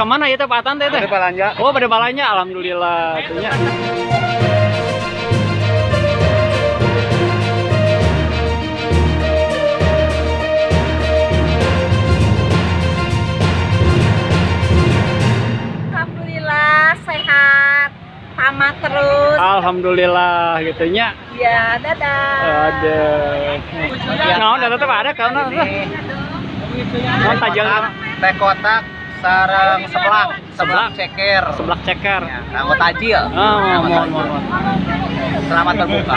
ke mana ya teh Pak Atan teh teh? Pada balanja. Oh pada balanya alhamdulillah itunya. Alhamdulillah sehat, tamat terus. Alhamdulillah gitunya. Ya, dadah. Ada. Nah, udah tetap ada kan? Nah, tajam Teh kotak sarang seblak, Seblak. seblak ceker. sebelah ceker. Ya, Kanggo tajil. Ah, mohon, mohon. Selamat berbuka.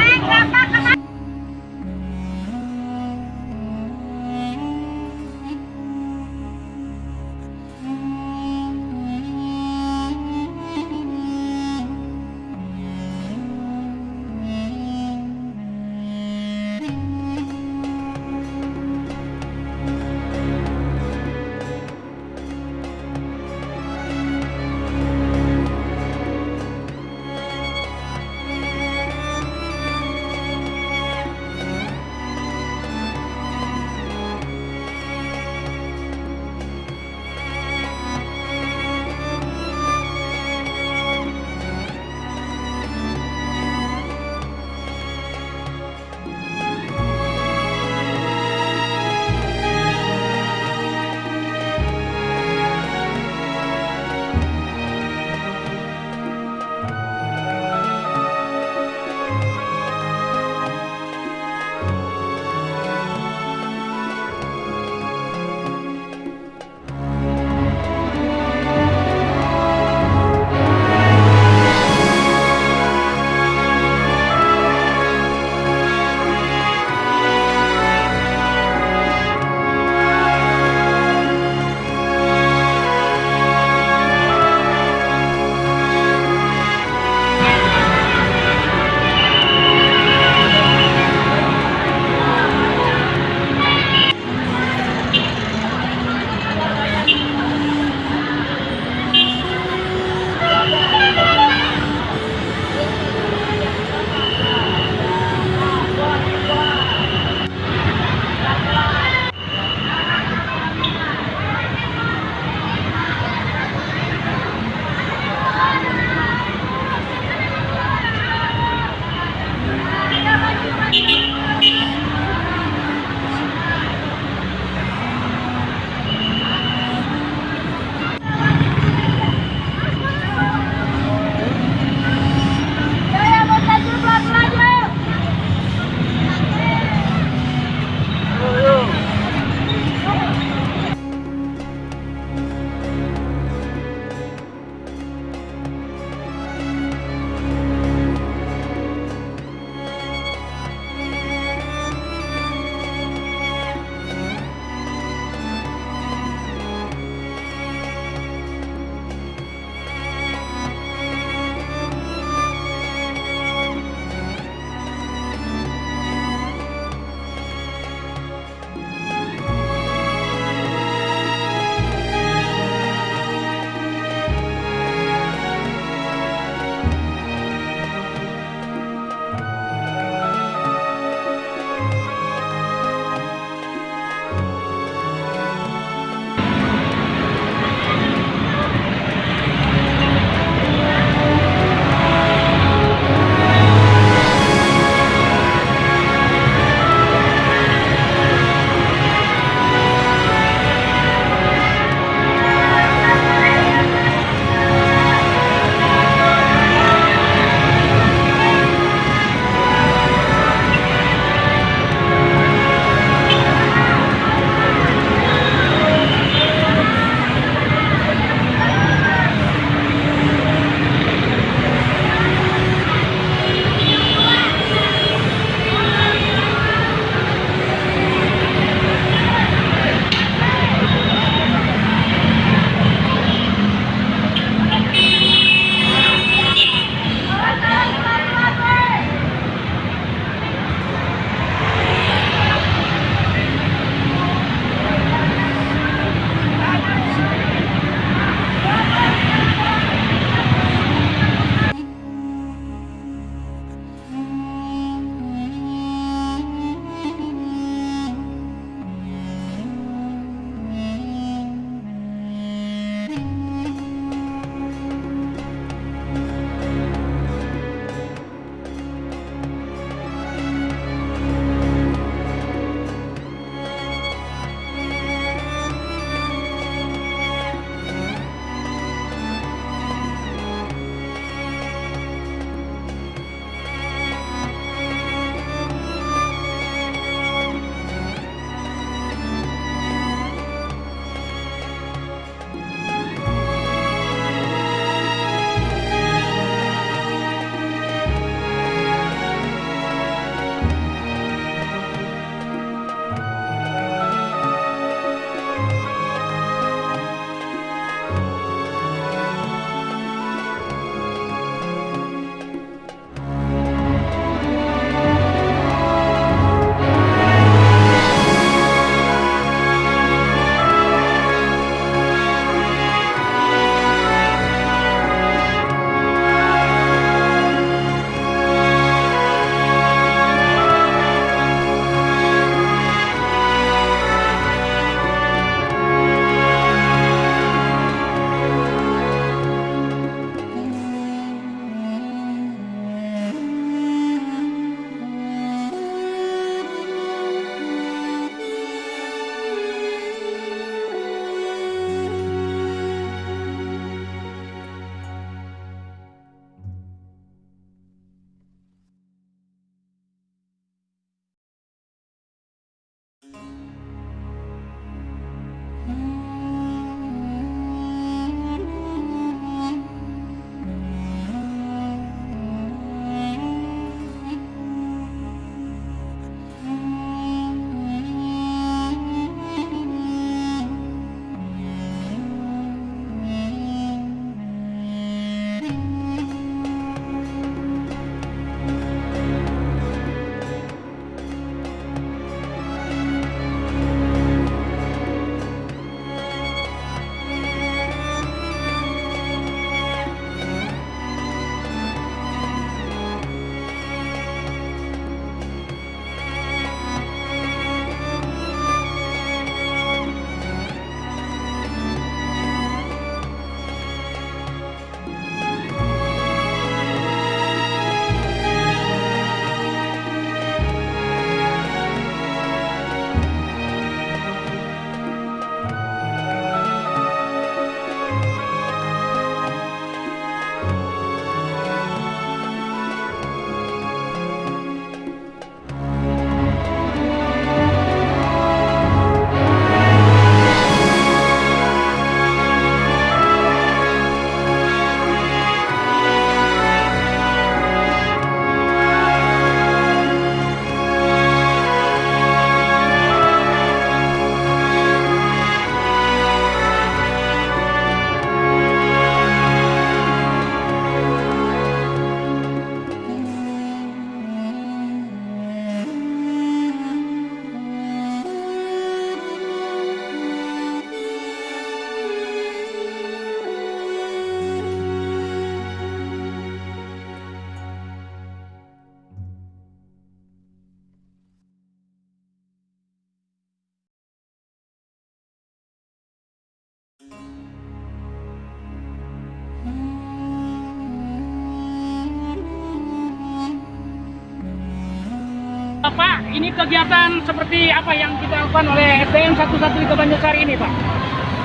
Pak, ini kegiatan seperti apa yang kita lakukan oleh SDM 113 Banjarsari ini, Pak?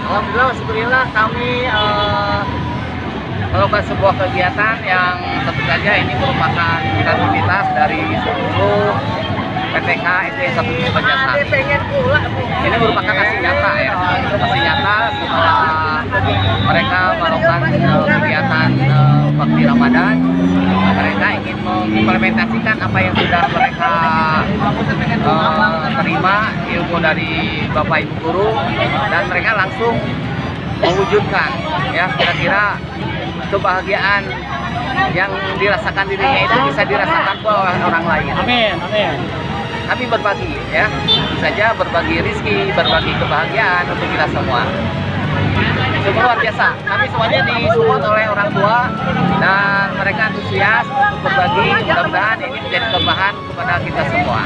Alhamdulillah, syukurillah kami eh, melakukan sebuah kegiatan yang tentu saja ini merupakan aktivitas dari seluruh PTK SD 1 Banjarsari. pengen pula Ini merupakan hasil nyata ya, hasil nyata setelah mereka melakukan eh, kegiatan eh, bakti Ramadan. Mereka ingin mengimplementasikan apa yang sudah mereka eh, terima ilmu dari Bapak Ibu guru dan mereka langsung mewujudkan ya kira-kira kebahagiaan yang dirasakan dirinya itu bisa dirasakan oleh orang lain Amin, amin. Kami berbagi ya. Saja berbagi rizki berbagi kebahagiaan untuk kita semua. Sungguh luar biasa. Kami semuanya disupport oleh orang tua dan mereka antusias untuk berbagi. Mudah-mudahan ini menjadi tambahan kepada kita semua.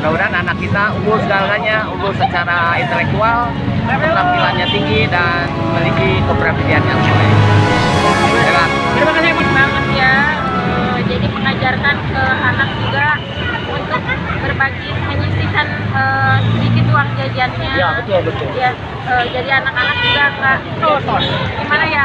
Mudah-mudahan anak kita unggul segalanya unggul secara intelektual keterampilannya tinggi dan memiliki kepribadian yang baik. Terima kasih, ya. Eh, jadi mengajarkan ke anak juga berbagi menyisihkan eh, sedikit uang jajannya Ya, betul, betul. ya eh, jadi anak-anak juga nggak gimana ya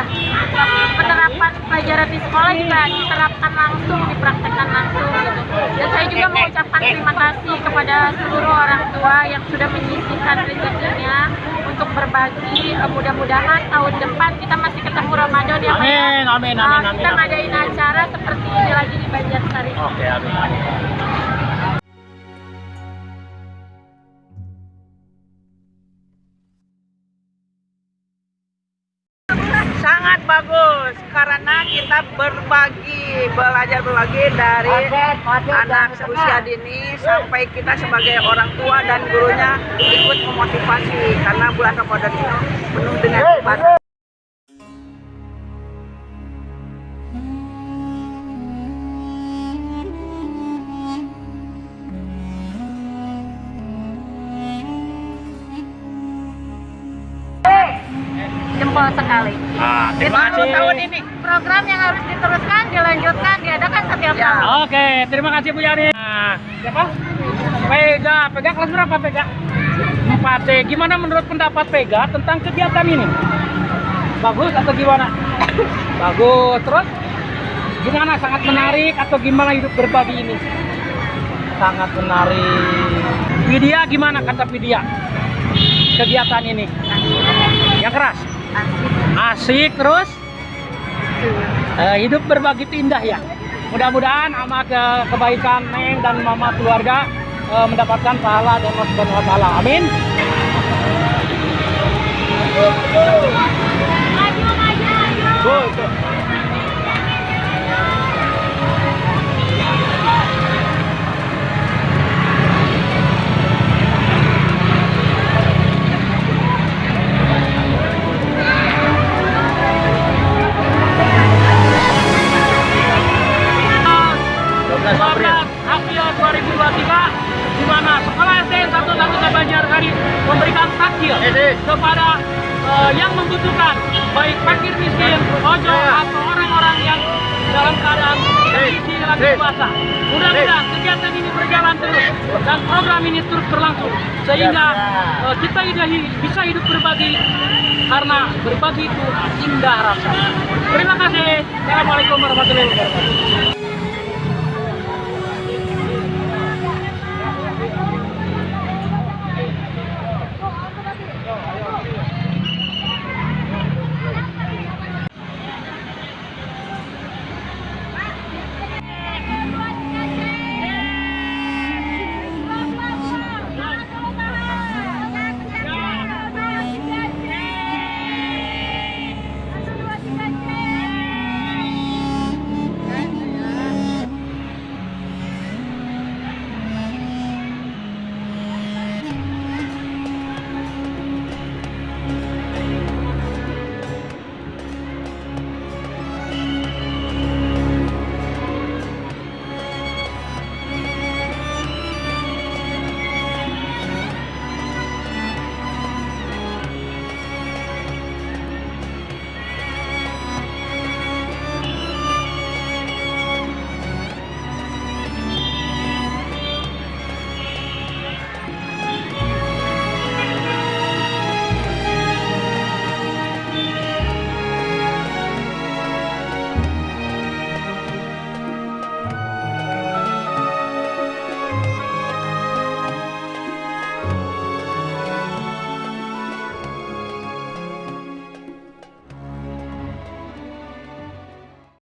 penerapan pelajaran di sekolah juga diterapkan langsung dipraktekkan langsung gitu dan saya juga mengucapkan terima kasih kepada seluruh orang tua yang sudah menyisihkan rezekinya untuk berbagi Eh, mudah-mudahan tahun depan kita masih ketemu Ramadan ya Pak ya. Amin, amin, Nah, amin, amin. kita ngadain acara seperti ini lagi di Banjarsari Oke, amin. Belajar berbagi dari anak usia dini sampai kita sebagai orang tua dan gurunya ikut memotivasi karena bulan Ramadan ini penuh dengan ibadah. Ya. Oke, terima kasih Bu Yani. Nah, siapa? Pega, Pega kelas berapa Pega? 4 C. Gimana menurut pendapat Pega tentang kegiatan ini? Bagus atau gimana? Bagus. Terus gimana? Sangat menarik atau gimana hidup berbagi ini? Sangat menarik. Widya gimana kata Widya? Kegiatan ini? Yang keras? Asik terus? Eh, hidup berbagi itu indah ya. Mudah-mudahan sama ke kebaikan Neng dan Mama keluarga eh, mendapatkan pahala dari Allah Subhanahu wa taala. Amin. Tuh. April 2023 di mana sekolah SDN 113 Banjarsari memberikan takjil kepada eh, yang membutuhkan baik fakir miskin, ojo atau orang-orang yang dalam keadaan kondisi lagi puasa. Mudah-mudahan kegiatan ini berjalan terus dan program ini terus berlangsung sehingga eh, kita bisa hidup berbagi karena berbagi itu indah rasanya. Terima kasih. Assalamualaikum warahmatullahi wabarakatuh.